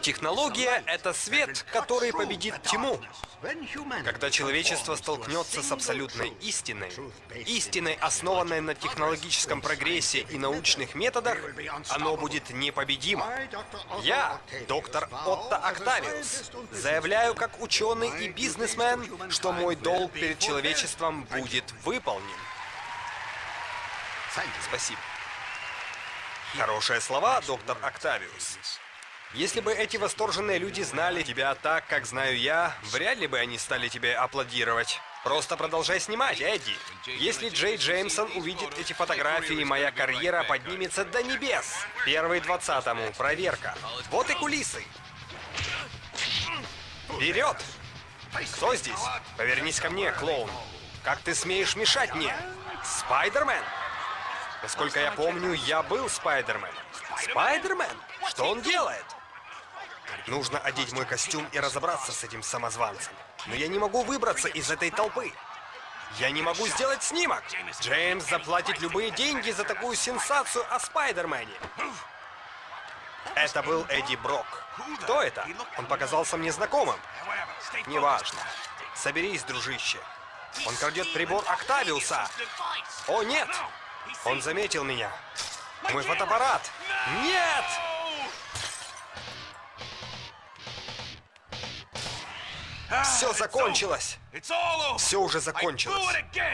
Технология — это свет, который победит тьму. Когда человечество столкнется с абсолютной истиной, истиной, основанной на технологическом прогрессе и научных методах, оно будет непобедимо. Я, доктор Отто Октавиус, заявляю как ученый и бизнесмен, что мой долг перед человечеством будет выполнен. Спасибо. Хорошие слова, доктор Октавиус. Если бы эти восторженные люди знали тебя так, как знаю я, вряд ли бы они стали тебе аплодировать. Просто продолжай снимать, Эдди. Если Джей Джеймсон увидит эти фотографии, моя карьера поднимется до небес. Первый двадцатому. Проверка. Вот и кулисы. Вперед! Кто здесь? Повернись ко мне, клоун. Как ты смеешь мешать мне? Спайдермен? Насколько я помню, я был Спайдермен. Спайдермен? Что он делает? Нужно одеть мой костюм и разобраться с этим самозванцем. Но я не могу выбраться из этой толпы. Я не могу сделать снимок. Джеймс заплатит любые деньги за такую сенсацию о Спайдермене. Это был Эдди Брок. Кто это? Он показался мне знакомым. Неважно. Соберись, дружище. Он крадет прибор Октавиуса. О, нет! Он заметил меня. Мой фотоаппарат. Нет! Все закончилось! Все уже закончилось.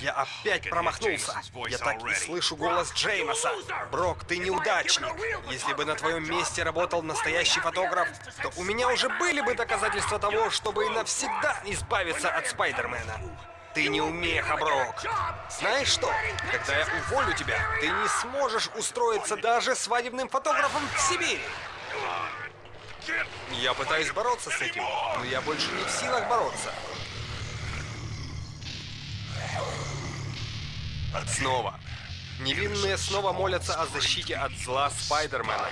Я опять промахнулся. Я так и слышу голос Джеймоса. Брок, ты неудачник. Если бы на твоем месте работал настоящий фотограф, то у меня уже были бы доказательства того, чтобы навсегда избавиться от Спайдермена. Ты не умеха, Брок. Знаешь что? Когда я уволю тебя, ты не сможешь устроиться даже свадебным фотографом в Сибири. Я пытаюсь бороться с этим, но я больше не в силах бороться. Снова. Невинные снова молятся о защите от зла Спайдермена.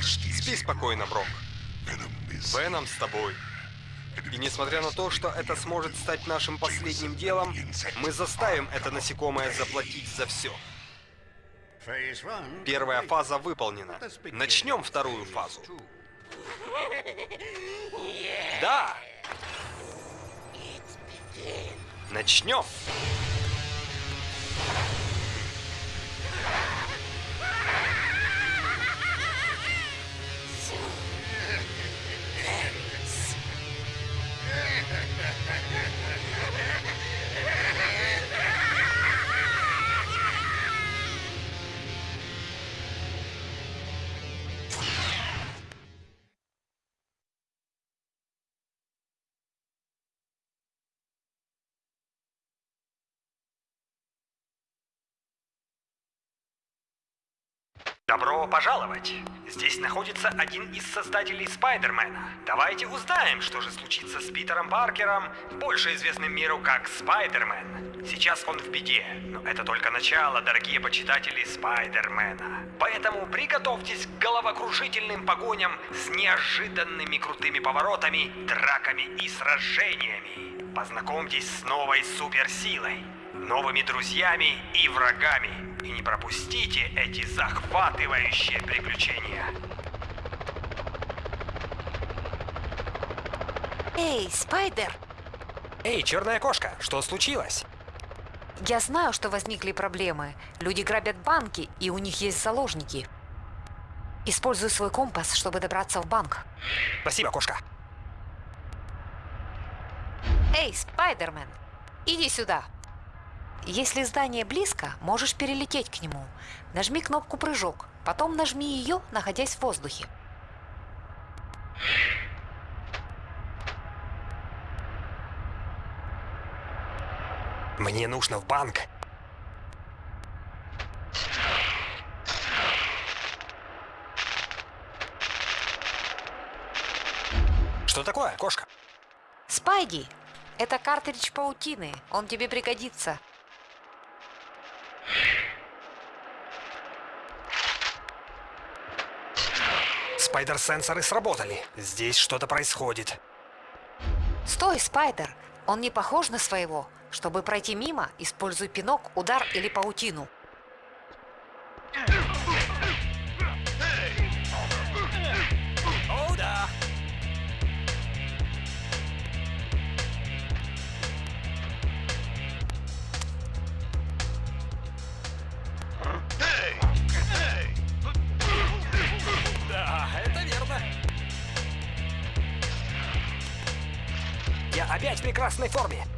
Спи спокойно, Брок. Веном с тобой. И несмотря на то, что это сможет стать нашим последним делом, мы заставим это насекомое заплатить за все. Первая фаза выполнена. Начнем вторую фазу. Да! Начнем! Добро пожаловать! Здесь находится один из создателей Спайдермена. Давайте узнаем, что же случится с Питером Паркером, больше известным миру как Спайдермен. Сейчас он в беде, но это только начало, дорогие почитатели Спайдермена. Поэтому приготовьтесь к головокрушительным погоням с неожиданными крутыми поворотами, драками и сражениями. Познакомьтесь с новой суперсилой, новыми друзьями и врагами. И не пропустите эти захватывающие приключения. Эй, Спайдер! Эй, черная кошка, что случилось? Я знаю, что возникли проблемы. Люди грабят банки, и у них есть заложники. Используй свой компас, чтобы добраться в банк. Спасибо, кошка. Эй, Спайдермен, иди сюда. Если здание близко, можешь перелететь к нему. Нажми кнопку «Прыжок», потом нажми ее, находясь в воздухе. Мне нужно в банк. Что такое, кошка? Спайди, это картридж паутины. Он тебе пригодится. Спайдер-сенсоры сработали. Здесь что-то происходит. Стой, Спайдер! Он не похож на своего. Чтобы пройти мимо, используй пинок, удар или паутину. Прекрасной форме.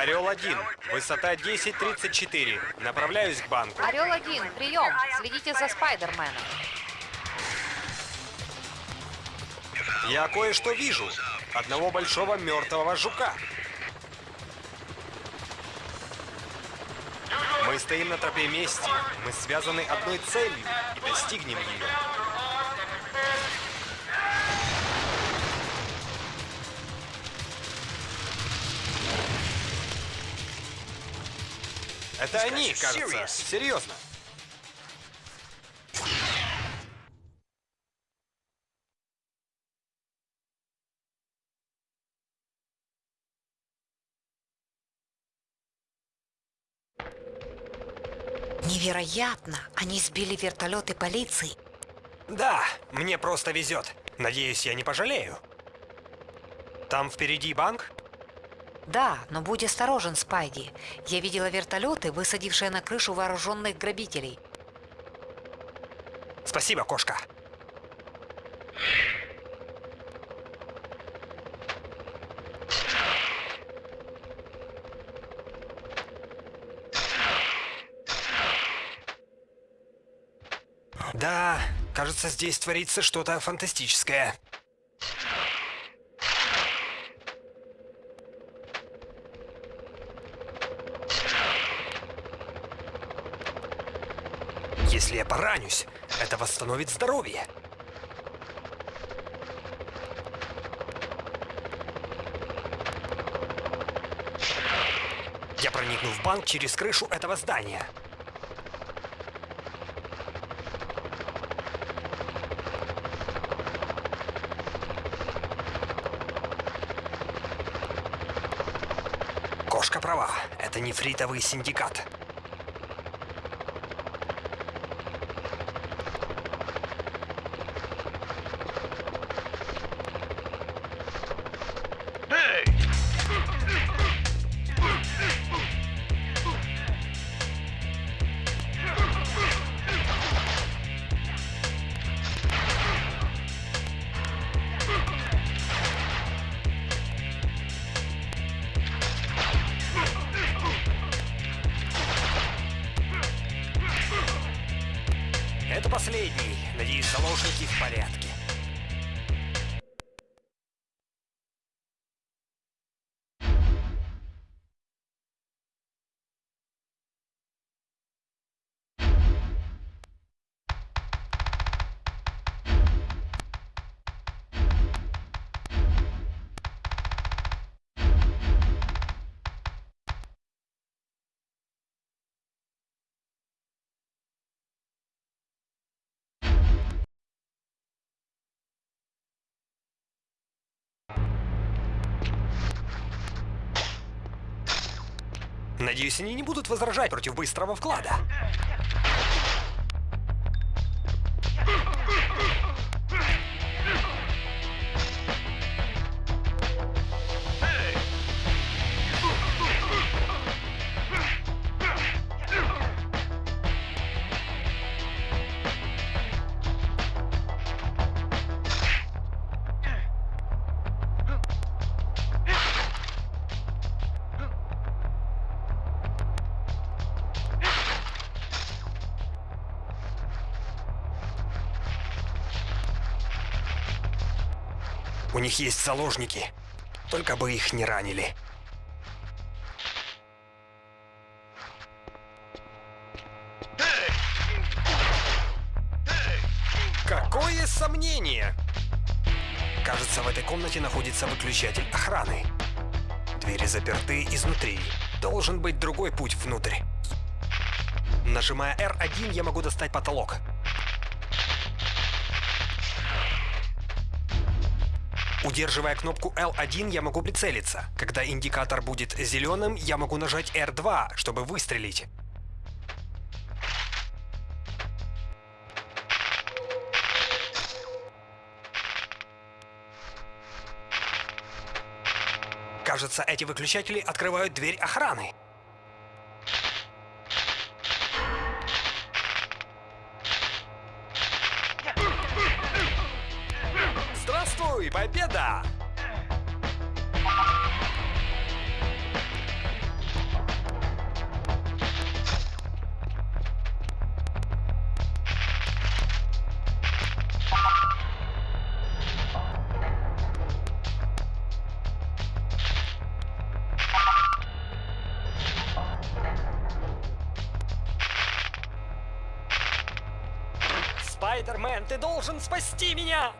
Орел-1, высота 10.34. Направляюсь к банку. Орел-1, прием! Следите за Спайдерменом. Я кое-что вижу. Одного большого мертвого жука. Мы стоим на тропе мести. Мы связаны одной целью и достигнем ее. Это они, кажется. Серьезно. Невероятно! Они сбили вертолеты полиции. Да, мне просто везет. Надеюсь, я не пожалею. Там впереди банк? Да, но будь осторожен, Спайди. Я видела вертолеты, высадившие на крышу вооруженных грабителей. Спасибо, кошка. Да, кажется, здесь творится что-то фантастическое. Если я поранюсь, это восстановит здоровье. Я проникну в банк через крышу этого здания. Кошка права, это нефритовый синдикат. Надеюсь, они не будут возражать против быстрого вклада. Них есть заложники. Только бы их не ранили. Какое сомнение! Кажется, в этой комнате находится выключатель охраны. Двери заперты изнутри. Должен быть другой путь внутрь. Нажимая R1, я могу достать потолок. Удерживая кнопку L1, я могу прицелиться. Когда индикатор будет зеленым, я могу нажать R2, чтобы выстрелить. Кажется, эти выключатели открывают дверь охраны. Спайдермен, ты должен спасти меня!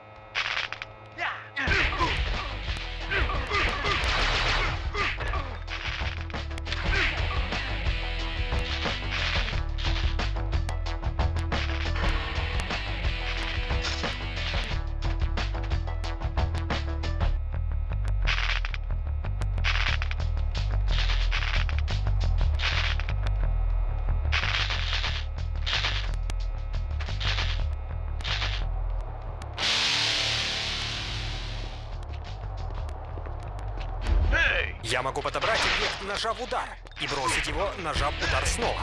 Я могу подобрать объект, нажав удар, и бросить его, нажав удар снова.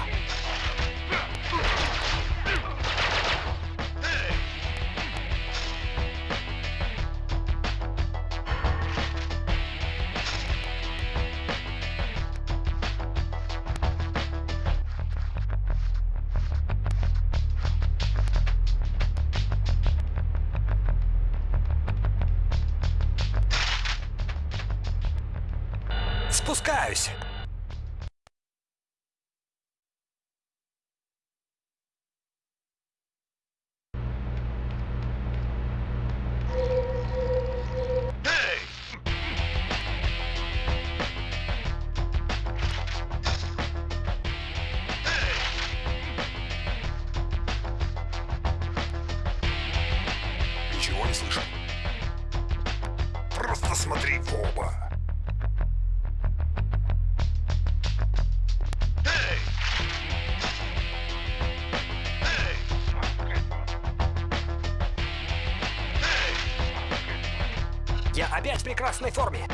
Спускаюсь. В прекрасной форме.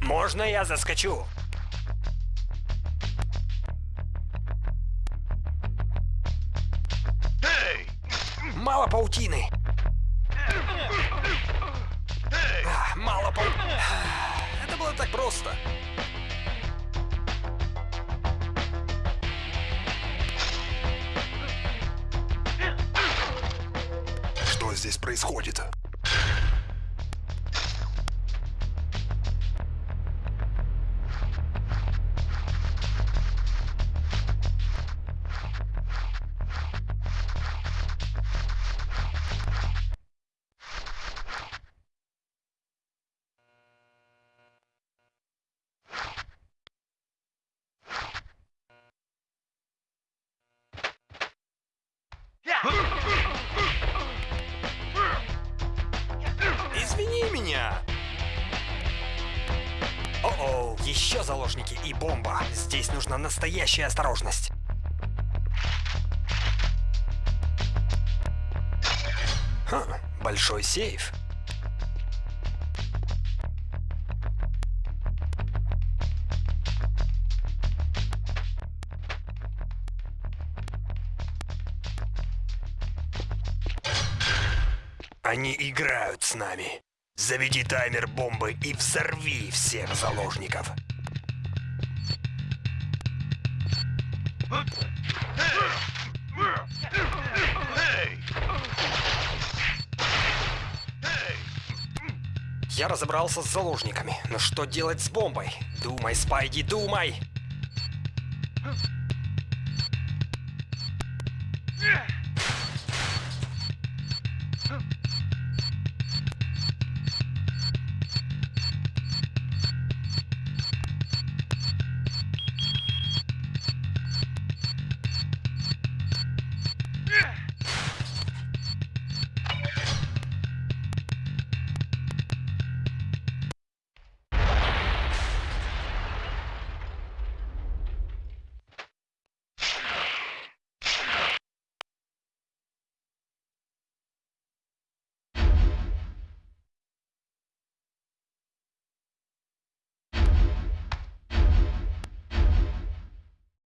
Можно я заскочу? Мало паутины. А, Мало паутины. Это было так просто. Здесь происходит? Еще заложники и бомба. Здесь нужна настоящая осторожность. Ха, большой сейф. Они играют с нами. Заведи таймер бомбы и взорви всех заложников. Я разобрался с заложниками, но что делать с бомбой? Думай, Спайди, думай!